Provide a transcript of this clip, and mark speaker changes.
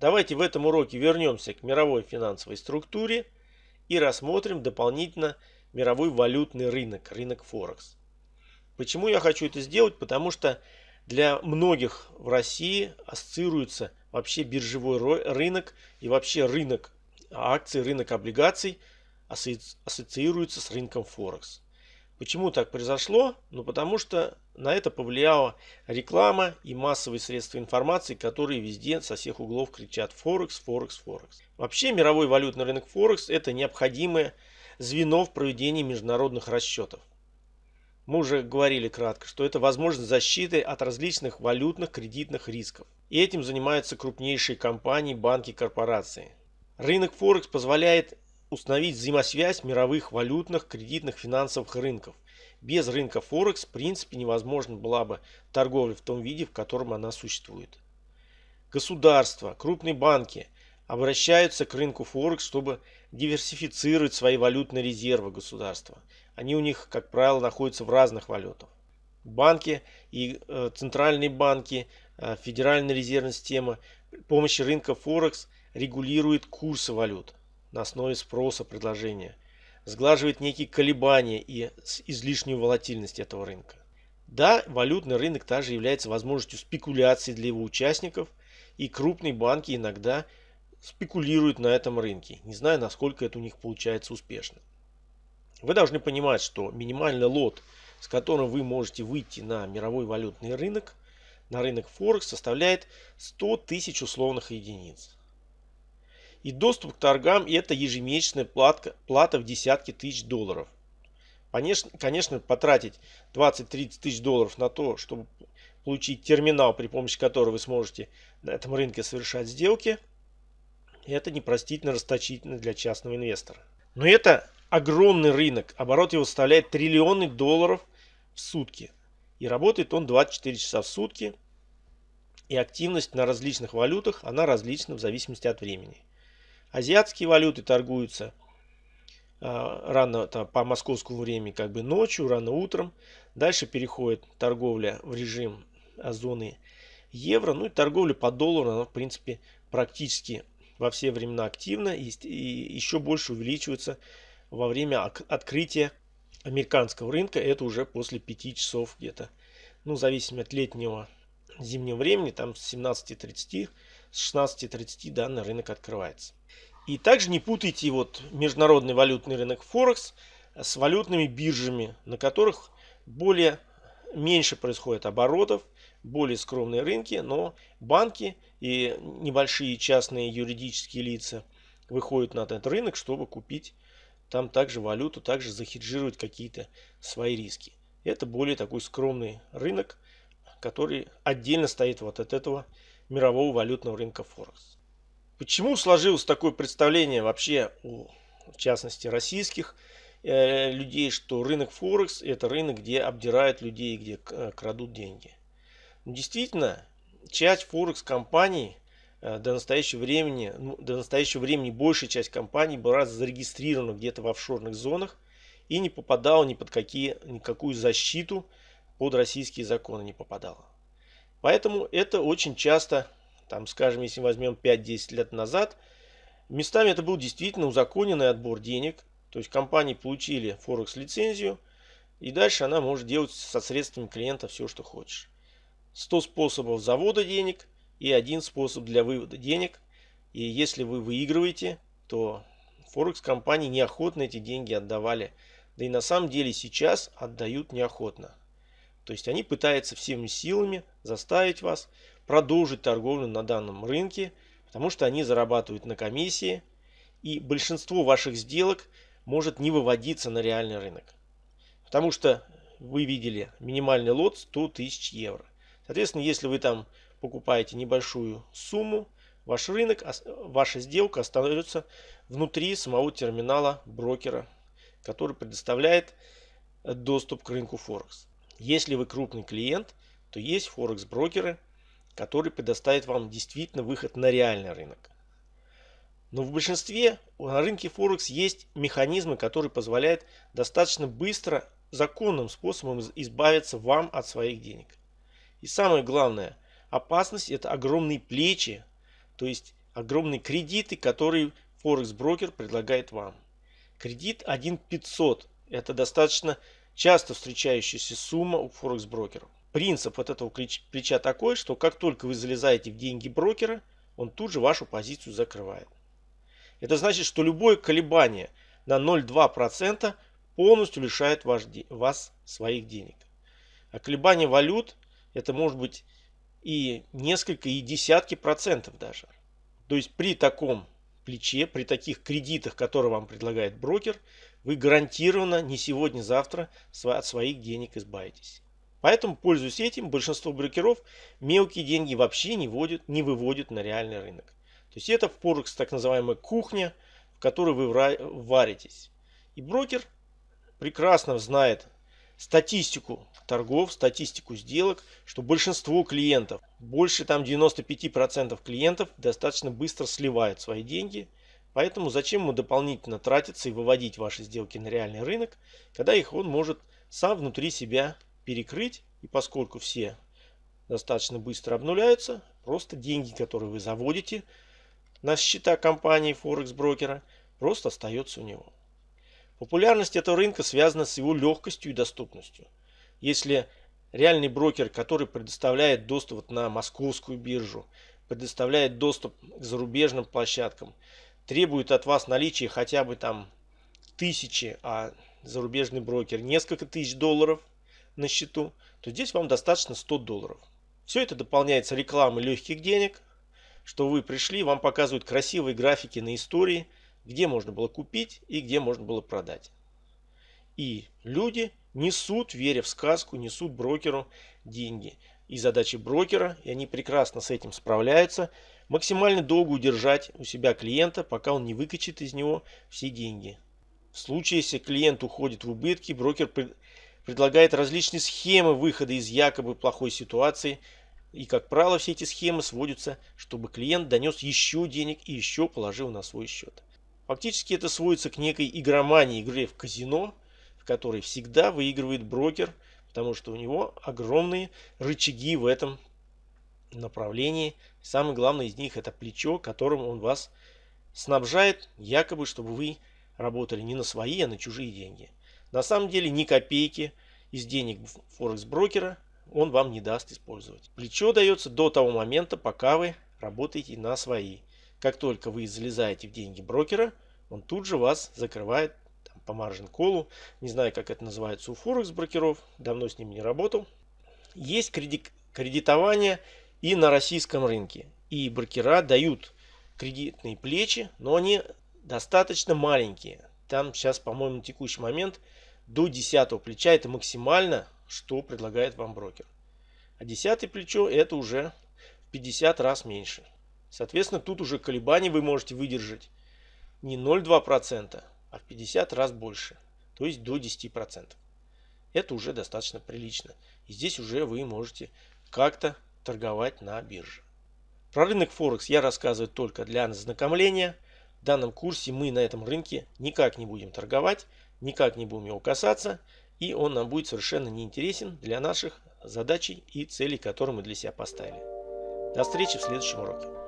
Speaker 1: Давайте в этом уроке вернемся к мировой финансовой структуре и рассмотрим дополнительно мировой валютный рынок, рынок Форекс. Почему я хочу это сделать? Потому что для многих в России ассоциируется вообще биржевой рынок и вообще рынок акций, рынок облигаций ассоциируется с рынком Форекс. Почему так произошло? Ну потому что на это повлияла реклама и массовые средства информации, которые везде со всех углов кричат Форекс, Форекс, Форекс. Вообще мировой валютный рынок Форекс это необходимое звено в проведении международных расчетов. Мы уже говорили кратко, что это возможность защиты от различных валютных кредитных рисков. И этим занимаются крупнейшие компании, банки, корпорации. Рынок Форекс позволяет установить взаимосвязь мировых валютных, кредитных, финансовых рынков. Без рынка Форекс в принципе невозможно была бы торговля в том виде, в котором она существует. Государства, крупные банки обращаются к рынку Форекс, чтобы диверсифицировать свои валютные резервы государства. Они у них, как правило, находятся в разных валютах. Банки и э, центральные банки, э, Федеральная резервная система помощи рынка Форекс регулирует курсы валют на основе спроса предложения, сглаживает некие колебания и излишнюю волатильность этого рынка. Да, валютный рынок также является возможностью спекуляции для его участников, и крупные банки иногда спекулируют на этом рынке, не знаю, насколько это у них получается успешно. Вы должны понимать, что минимальный лот, с которым вы можете выйти на мировой валютный рынок, на рынок Форекс, составляет 100 тысяч условных единиц. И доступ к торгам это ежемесячная платка, плата в десятки тысяч долларов. Конечно, конечно потратить 20-30 тысяч долларов на то, чтобы получить терминал, при помощи которого вы сможете на этом рынке совершать сделки, это непростительно расточительно для частного инвестора. Но это огромный рынок. Оборот его составляет триллионы долларов в сутки. И работает он 24 часа в сутки. И активность на различных валютах, она различна в зависимости от времени. Азиатские валюты торгуются а, рано там, по московскому времени, как бы ночью, рано утром. Дальше переходит торговля в режим а, зоны евро. Ну и торговля по доллару, она в принципе практически во все времена активна и, еще больше увеличивается во время открытия американского рынка. Это уже после 5 часов где-то. Ну, в зависимости от летнего зимнего времени, там с 17.30, с 16.30 данный рынок открывается. И также не путайте вот международный валютный рынок Форекс с валютными биржами, на которых более меньше происходит оборотов, более скромные рынки, но банки и небольшие частные юридические лица выходят на этот рынок, чтобы купить там также валюту, также захеджировать какие-то свои риски. Это более такой скромный рынок, который отдельно стоит вот от этого мирового валютного рынка Форекс. Почему сложилось такое представление вообще у, в частности, российских э, людей, что рынок Форекс это рынок, где обдирают людей, где э, крадут деньги? Ну, действительно, часть Форекс компаний э, до настоящего времени, ну, до настоящего времени большая часть компаний была зарегистрирована где-то в офшорных зонах и не попадала ни под какие, никакую защиту под российские законы не попадала. Поэтому это очень часто там, скажем, если возьмем 5-10 лет назад, местами это был действительно узаконенный отбор денег. То есть компании получили Форекс лицензию, и дальше она может делать со средствами клиента все, что хочешь. 100 способов завода денег и один способ для вывода денег. И если вы выигрываете, то Форекс компании неохотно эти деньги отдавали. Да и на самом деле сейчас отдают неохотно. То есть они пытаются всеми силами заставить вас продолжить торговлю на данном рынке, потому что они зарабатывают на комиссии, и большинство ваших сделок может не выводиться на реальный рынок. Потому что вы видели минимальный лот 100 тысяч евро. Соответственно, если вы там покупаете небольшую сумму, ваш рынок, ваша сделка остается внутри самого терминала брокера, который предоставляет доступ к рынку Форекс. Если вы крупный клиент, то есть Форекс брокеры, который предоставит вам действительно выход на реальный рынок. Но в большинстве на рынке Форекс есть механизмы, которые позволяют достаточно быстро, законным способом избавиться вам от своих денег. И самое главное, опасность это огромные плечи, то есть огромные кредиты, которые Форекс брокер предлагает вам. Кредит 1500 – это достаточно часто встречающаяся сумма у Форекс брокеров. Принцип вот этого плеча такой, что как только вы залезаете в деньги брокера, он тут же вашу позицию закрывает. Это значит, что любое колебание на 0,2% полностью лишает вас своих денег. А колебание валют это может быть и несколько, и десятки процентов даже. То есть при таком плече, при таких кредитах, которые вам предлагает брокер, вы гарантированно не сегодня-завтра от своих денег избавитесь. Поэтому, пользуясь этим, большинство брокеров мелкие деньги вообще не, вводят, не выводят на реальный рынок. То есть это в Форекс так называемая кухня, в которой вы варитесь. И брокер прекрасно знает статистику торгов, статистику сделок, что большинство клиентов, больше там 95% клиентов достаточно быстро сливают свои деньги. Поэтому зачем ему дополнительно тратиться и выводить ваши сделки на реальный рынок, когда их он может сам внутри себя перекрыть. И поскольку все достаточно быстро обнуляются, просто деньги, которые вы заводите на счета компании Форекс брокера, просто остается у него. Популярность этого рынка связана с его легкостью и доступностью. Если реальный брокер, который предоставляет доступ на московскую биржу, предоставляет доступ к зарубежным площадкам, требует от вас наличия хотя бы там тысячи, а зарубежный брокер несколько тысяч долларов – на счету, то здесь вам достаточно 100 долларов. Все это дополняется рекламой легких денег, что вы пришли, вам показывают красивые графики на истории, где можно было купить и где можно было продать. И люди несут, веря в сказку, несут брокеру деньги. И задача брокера, и они прекрасно с этим справляются, максимально долго удержать у себя клиента, пока он не выкачит из него все деньги. В случае, если клиент уходит в убытки, брокер предлагает различные схемы выхода из якобы плохой ситуации. И, как правило, все эти схемы сводятся, чтобы клиент донес еще денег и еще положил на свой счет. Фактически это сводится к некой игромании, игре в казино, в которой всегда выигрывает брокер, потому что у него огромные рычаги в этом направлении. Самый главный из них это плечо, которым он вас снабжает, якобы, чтобы вы работали не на свои, а на чужие деньги. На самом деле ни копейки из денег Форекс брокера он вам не даст использовать. Плечо дается до того момента, пока вы работаете на свои. Как только вы залезаете в деньги брокера, он тут же вас закрывает там, по маржин колу. Не знаю, как это называется у Форекс брокеров, давно с ними не работал. Есть кредит, кредитование и на российском рынке. И брокера дают кредитные плечи, но они достаточно маленькие. Там сейчас, по-моему, на текущий момент до 10 плеча это максимально, что предлагает вам брокер. А 10 плечо это уже в 50 раз меньше. Соответственно, тут уже колебания вы можете выдержать не 0,2%, а в 50 раз больше. То есть до 10%. Это уже достаточно прилично. И здесь уже вы можете как-то торговать на бирже. Про рынок Форекс я рассказываю только для ознакомления. В данном курсе мы на этом рынке никак не будем торговать, никак не будем его касаться, и он нам будет совершенно неинтересен для наших задач и целей, которые мы для себя поставили. До встречи в следующем уроке.